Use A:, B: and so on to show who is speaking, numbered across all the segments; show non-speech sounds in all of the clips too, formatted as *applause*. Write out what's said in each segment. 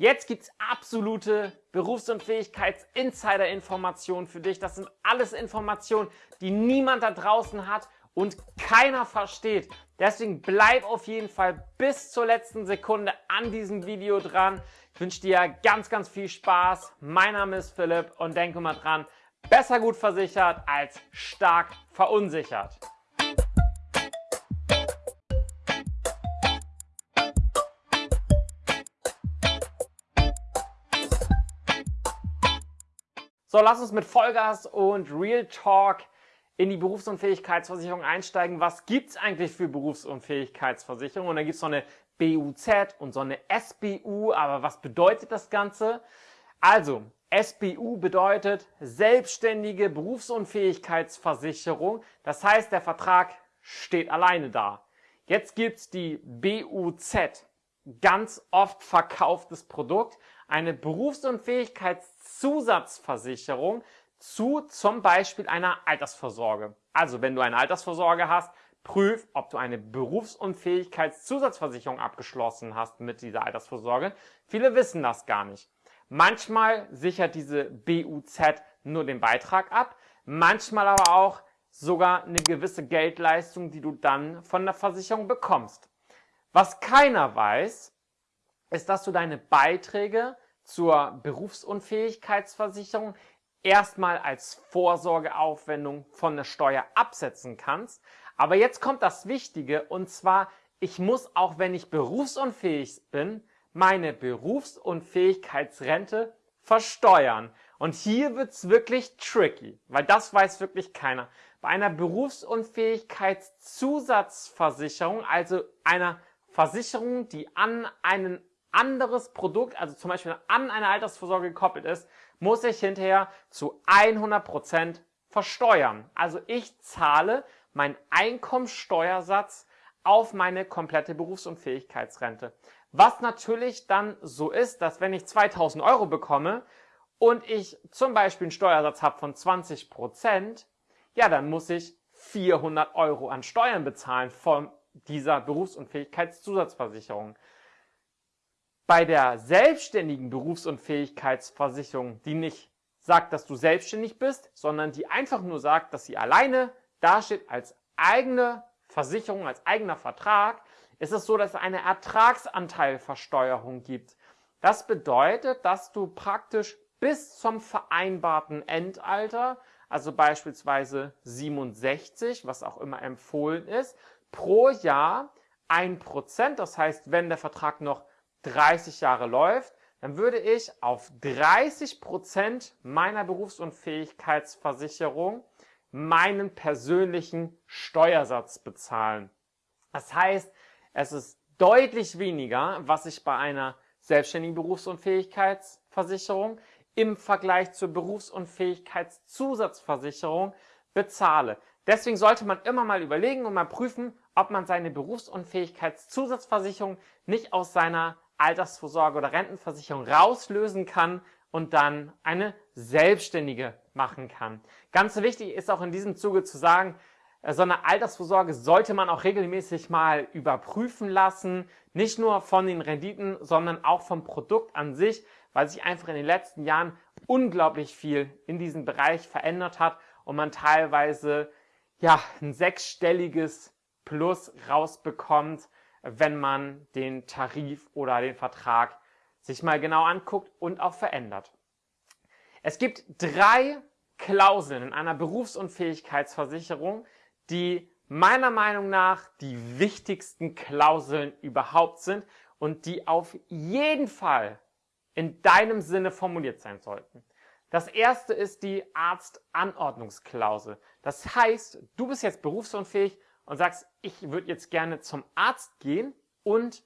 A: Jetzt gibt's absolute Berufsunfähigkeits-Insider-Informationen für dich. Das sind alles Informationen, die niemand da draußen hat und keiner versteht. Deswegen bleib auf jeden Fall bis zur letzten Sekunde an diesem Video dran. Ich wünsche dir ganz, ganz viel Spaß. Mein Name ist Philipp und denke mal dran, besser gut versichert als stark verunsichert. So, lass uns mit Vollgas und Real Talk in die Berufsunfähigkeitsversicherung einsteigen. Was gibt's eigentlich für Berufsunfähigkeitsversicherung? Und da gibt's so eine BUZ und so eine SBU. Aber was bedeutet das Ganze? Also, SBU bedeutet Selbstständige Berufsunfähigkeitsversicherung. Das heißt, der Vertrag steht alleine da. Jetzt gibt's die BUZ. Ganz oft verkauftes Produkt eine Berufsunfähigkeitszusatzversicherung zu zum Beispiel einer Altersvorsorge. Also wenn du eine Altersvorsorge hast, prüf, ob du eine Berufsunfähigkeitszusatzversicherung abgeschlossen hast mit dieser Altersvorsorge. Viele wissen das gar nicht. Manchmal sichert diese BUZ nur den Beitrag ab, manchmal aber auch sogar eine gewisse Geldleistung, die du dann von der Versicherung bekommst. Was keiner weiß, ist, dass du deine Beiträge zur Berufsunfähigkeitsversicherung erstmal als Vorsorgeaufwendung von der Steuer absetzen kannst. Aber jetzt kommt das Wichtige und zwar, ich muss auch wenn ich berufsunfähig bin, meine Berufsunfähigkeitsrente versteuern. Und hier wird's wirklich tricky, weil das weiß wirklich keiner. Bei einer Berufsunfähigkeitszusatzversicherung, also einer Versicherung, die an einen anderes Produkt, also zum Beispiel an eine Altersvorsorge gekoppelt ist, muss ich hinterher zu 100% versteuern. Also ich zahle meinen Einkommenssteuersatz auf meine komplette Berufsunfähigkeitsrente. Was natürlich dann so ist, dass wenn ich 2000 Euro bekomme und ich zum Beispiel einen Steuersatz habe von 20%, ja, dann muss ich 400 Euro an Steuern bezahlen von dieser Berufsunfähigkeitszusatzversicherung. Bei der selbstständigen Berufsunfähigkeitsversicherung, die nicht sagt, dass du selbstständig bist, sondern die einfach nur sagt, dass sie alleine dasteht als eigene Versicherung, als eigener Vertrag, ist es so, dass es eine Ertragsanteilversteuerung gibt. Das bedeutet, dass du praktisch bis zum vereinbarten Endalter, also beispielsweise 67, was auch immer empfohlen ist, pro Jahr ein Prozent, das heißt, wenn der Vertrag noch 30 Jahre läuft, dann würde ich auf 30 Prozent meiner Berufsunfähigkeitsversicherung meinen persönlichen Steuersatz bezahlen. Das heißt, es ist deutlich weniger, was ich bei einer selbstständigen Berufsunfähigkeitsversicherung im Vergleich zur Berufsunfähigkeitszusatzversicherung bezahle. Deswegen sollte man immer mal überlegen und mal prüfen, ob man seine Berufsunfähigkeitszusatzversicherung nicht aus seiner Altersvorsorge oder Rentenversicherung rauslösen kann und dann eine selbstständige machen kann. Ganz wichtig ist auch in diesem Zuge zu sagen, äh, so eine Altersvorsorge sollte man auch regelmäßig mal überprüfen lassen. Nicht nur von den Renditen, sondern auch vom Produkt an sich, weil sich einfach in den letzten Jahren unglaublich viel in diesem Bereich verändert hat und man teilweise ja ein sechsstelliges Plus rausbekommt, wenn man den Tarif oder den Vertrag sich mal genau anguckt und auch verändert. Es gibt drei Klauseln in einer Berufsunfähigkeitsversicherung, die meiner Meinung nach die wichtigsten Klauseln überhaupt sind und die auf jeden Fall in deinem Sinne formuliert sein sollten. Das erste ist die Arztanordnungsklausel. Das heißt, du bist jetzt berufsunfähig und sagst, ich würde jetzt gerne zum Arzt gehen und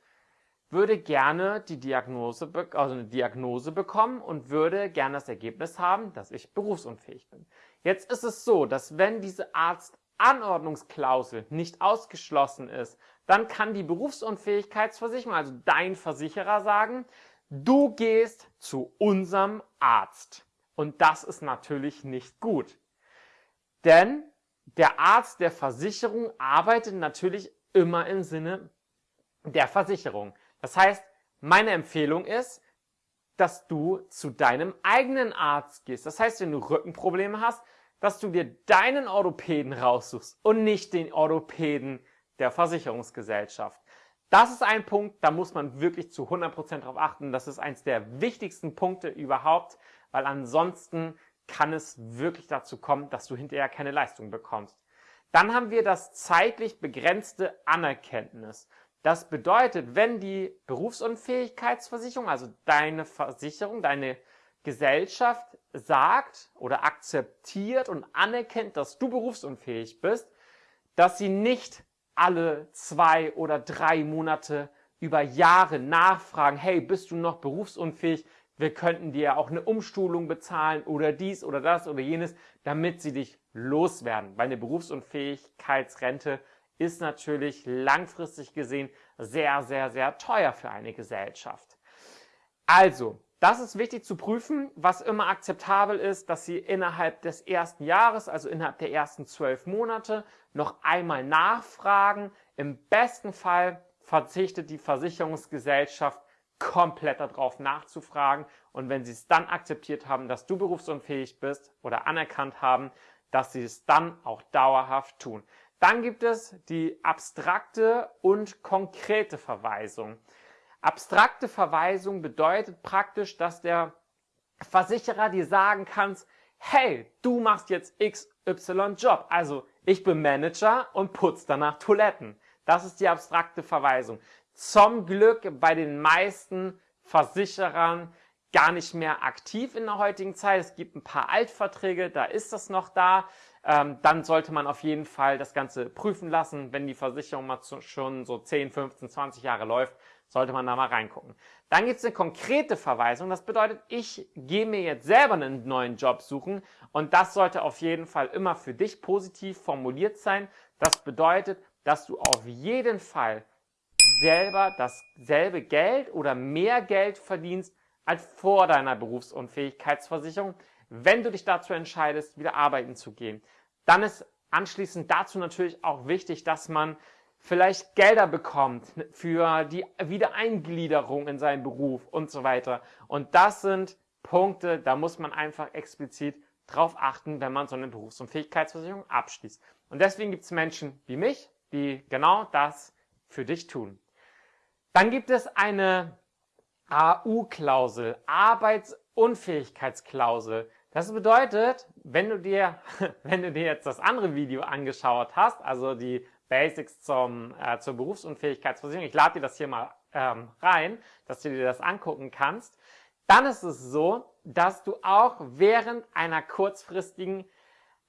A: würde gerne die Diagnose, also eine Diagnose bekommen und würde gerne das Ergebnis haben, dass ich berufsunfähig bin. Jetzt ist es so, dass wenn diese Arztanordnungsklausel nicht ausgeschlossen ist, dann kann die Berufsunfähigkeitsversicherung, also dein Versicherer sagen, du gehst zu unserem Arzt. Und das ist natürlich nicht gut. Denn der Arzt der Versicherung arbeitet natürlich immer im Sinne der Versicherung. Das heißt, meine Empfehlung ist, dass du zu deinem eigenen Arzt gehst. Das heißt, wenn du Rückenprobleme hast, dass du dir deinen Orthopäden raussuchst und nicht den Orthopäden der Versicherungsgesellschaft. Das ist ein Punkt, da muss man wirklich zu 100% drauf achten. Das ist eins der wichtigsten Punkte überhaupt, weil ansonsten kann es wirklich dazu kommen, dass du hinterher keine Leistung bekommst. Dann haben wir das zeitlich begrenzte Anerkenntnis. Das bedeutet, wenn die Berufsunfähigkeitsversicherung, also deine Versicherung, deine Gesellschaft sagt oder akzeptiert und anerkennt, dass du berufsunfähig bist, dass sie nicht alle zwei oder drei Monate über Jahre nachfragen, hey, bist du noch berufsunfähig? Wir könnten dir auch eine Umschulung bezahlen oder dies oder das oder jenes, damit sie dich loswerden. Weil eine Berufsunfähigkeitsrente ist natürlich langfristig gesehen sehr, sehr, sehr teuer für eine Gesellschaft. Also, das ist wichtig zu prüfen. Was immer akzeptabel ist, dass Sie innerhalb des ersten Jahres, also innerhalb der ersten zwölf Monate, noch einmal nachfragen. Im besten Fall verzichtet die Versicherungsgesellschaft komplett darauf nachzufragen. Und wenn Sie es dann akzeptiert haben, dass du berufsunfähig bist oder anerkannt haben, dass Sie es dann auch dauerhaft tun. Dann gibt es die abstrakte und konkrete Verweisung. Abstrakte Verweisung bedeutet praktisch, dass der Versicherer dir sagen kann, hey, du machst jetzt XY Job. Also ich bin Manager und putze danach Toiletten. Das ist die abstrakte Verweisung. Zum Glück bei den meisten Versicherern gar nicht mehr aktiv in der heutigen Zeit. Es gibt ein paar Altverträge, da ist das noch da. Ähm, dann sollte man auf jeden Fall das Ganze prüfen lassen. Wenn die Versicherung mal zu, schon so 10, 15, 20 Jahre läuft, sollte man da mal reingucken. Dann gibt es eine konkrete Verweisung. Das bedeutet, ich gehe mir jetzt selber einen neuen Job suchen und das sollte auf jeden Fall immer für dich positiv formuliert sein. Das bedeutet, dass du auf jeden Fall selber dasselbe Geld oder mehr Geld verdienst als vor deiner Berufsunfähigkeitsversicherung, wenn du dich dazu entscheidest, wieder arbeiten zu gehen. Dann ist anschließend dazu natürlich auch wichtig, dass man vielleicht Gelder bekommt für die Wiedereingliederung in seinen Beruf und so weiter. Und das sind Punkte, da muss man einfach explizit drauf achten, wenn man so eine Berufsunfähigkeitsversicherung abschließt. Und deswegen gibt es Menschen wie mich, die genau das für dich tun. Dann gibt es eine AU-Klausel, Arbeitsunfähigkeitsklausel. Das bedeutet, wenn du dir, *laughs* wenn du dir jetzt das andere Video angeschaut hast, also die Basics zum, äh, zur Berufsunfähigkeitsversicherung, ich lade dir das hier mal ähm, rein, dass du dir das angucken kannst, dann ist es so, dass du auch während einer kurzfristigen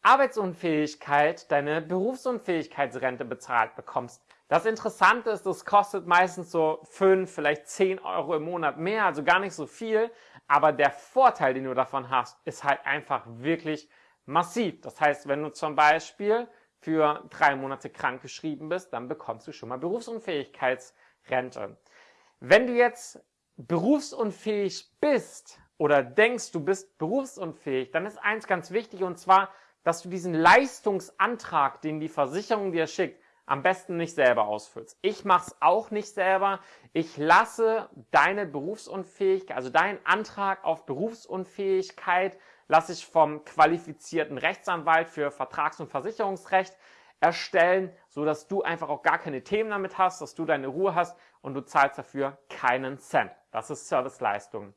A: Arbeitsunfähigkeit deine Berufsunfähigkeitsrente bezahlt bekommst. Das Interessante ist, das kostet meistens so 5, vielleicht 10 Euro im Monat mehr, also gar nicht so viel. Aber der Vorteil, den du davon hast, ist halt einfach wirklich massiv. Das heißt, wenn du zum Beispiel für drei Monate krank geschrieben bist, dann bekommst du schon mal Berufsunfähigkeitsrente. Wenn du jetzt berufsunfähig bist oder denkst, du bist berufsunfähig, dann ist eins ganz wichtig und zwar, dass du diesen Leistungsantrag, den die Versicherung dir schickt, am besten nicht selber ausfüllst. Ich mache es auch nicht selber. Ich lasse deine Berufsunfähigkeit, also deinen Antrag auf Berufsunfähigkeit, lasse ich vom qualifizierten Rechtsanwalt für Vertrags- und Versicherungsrecht erstellen, so dass du einfach auch gar keine Themen damit hast, dass du deine Ruhe hast und du zahlst dafür keinen Cent. Das ist Serviceleistung.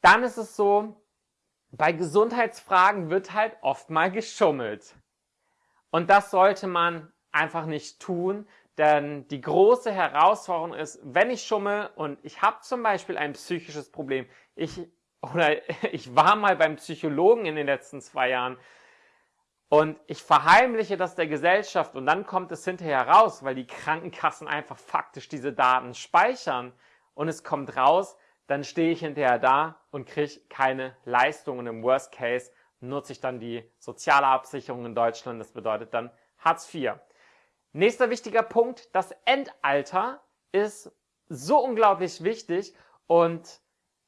A: Dann ist es so, bei Gesundheitsfragen wird halt oft mal geschummelt. Und das sollte man einfach nicht tun, denn die große Herausforderung ist, wenn ich schummel und ich habe zum Beispiel ein psychisches Problem, ich oder *laughs* ich war mal beim Psychologen in den letzten zwei Jahren und ich verheimliche das der Gesellschaft und dann kommt es hinterher raus, weil die Krankenkassen einfach faktisch diese Daten speichern und es kommt raus, dann stehe ich hinterher da und kriege keine Leistung und im Worst Case nutze ich dann die soziale Absicherung in Deutschland, das bedeutet dann Hartz IV. Nächster wichtiger Punkt, das Endalter ist so unglaublich wichtig und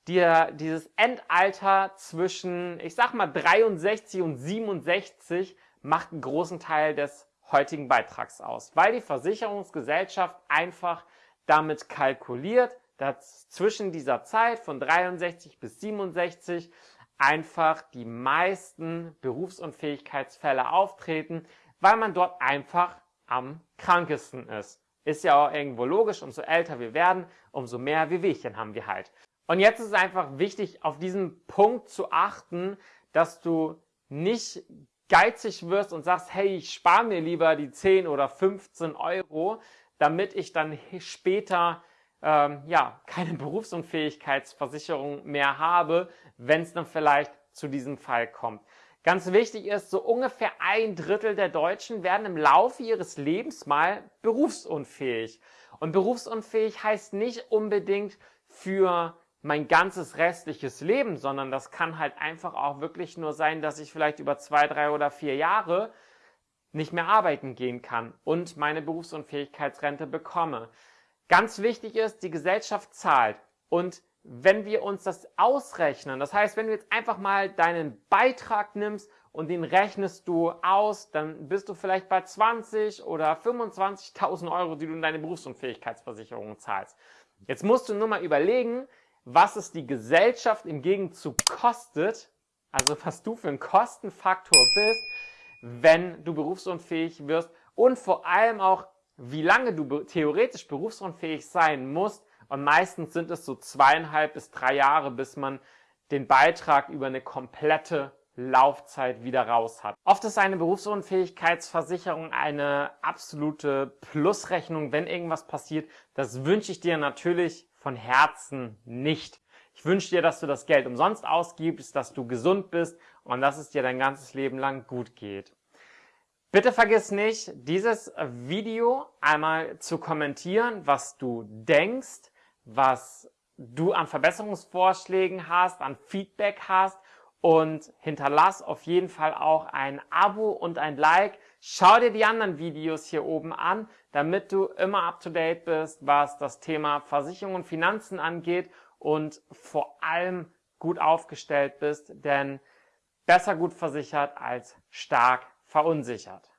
A: dir dieses Endalter zwischen, ich sag mal 63 und 67 macht einen großen Teil des heutigen Beitrags aus, weil die Versicherungsgesellschaft einfach damit kalkuliert, dass zwischen dieser Zeit von 63 bis 67 einfach die meisten Berufsunfähigkeitsfälle auftreten, weil man dort einfach am krankesten ist. Ist ja auch irgendwo logisch, umso älter wir werden, umso mehr Wehwehchen haben wir halt. Und jetzt ist es einfach wichtig, auf diesen Punkt zu achten, dass du nicht geizig wirst und sagst, hey, ich spare mir lieber die 10 oder 15 Euro, damit ich dann später ähm, ja, keine Berufsunfähigkeitsversicherung mehr habe, wenn es dann vielleicht zu diesem Fall kommt. Ganz wichtig ist, so ungefähr ein Drittel der Deutschen werden im Laufe ihres Lebens mal berufsunfähig. Und berufsunfähig heißt nicht unbedingt für mein ganzes restliches Leben, sondern das kann halt einfach auch wirklich nur sein, dass ich vielleicht über zwei, drei oder vier Jahre nicht mehr arbeiten gehen kann und meine Berufsunfähigkeitsrente bekomme. Ganz wichtig ist, die Gesellschaft zahlt. Und wenn wir uns das ausrechnen, das heißt, wenn du jetzt einfach mal deinen Beitrag nimmst und den rechnest du aus, dann bist du vielleicht bei 20 oder 25.000 Euro, die du in deine Berufsunfähigkeitsversicherung zahlst. Jetzt musst du nur mal überlegen, was es die Gesellschaft im Gegenzug kostet, also was du für ein Kostenfaktor bist, wenn du berufsunfähig wirst und vor allem auch, wie lange du theoretisch berufsunfähig sein musst, und meistens sind es so zweieinhalb bis drei Jahre, bis man den Beitrag über eine komplette Laufzeit wieder raus hat. Oft ist eine Berufsunfähigkeitsversicherung eine absolute Plusrechnung, wenn irgendwas passiert. Das wünsche ich dir natürlich von Herzen nicht. Ich wünsche dir, dass du das Geld umsonst ausgibst, dass du gesund bist und dass es dir dein ganzes Leben lang gut geht. Bitte vergiss nicht, dieses Video einmal zu kommentieren, was du denkst, was du an Verbesserungsvorschlägen hast, an Feedback hast und hinterlass auf jeden Fall auch ein Abo und ein Like. Schau dir die anderen Videos hier oben an, damit du immer up to date bist, was das Thema Versicherung und Finanzen angeht und vor allem gut aufgestellt bist, denn besser gut versichert als stark verunsichert.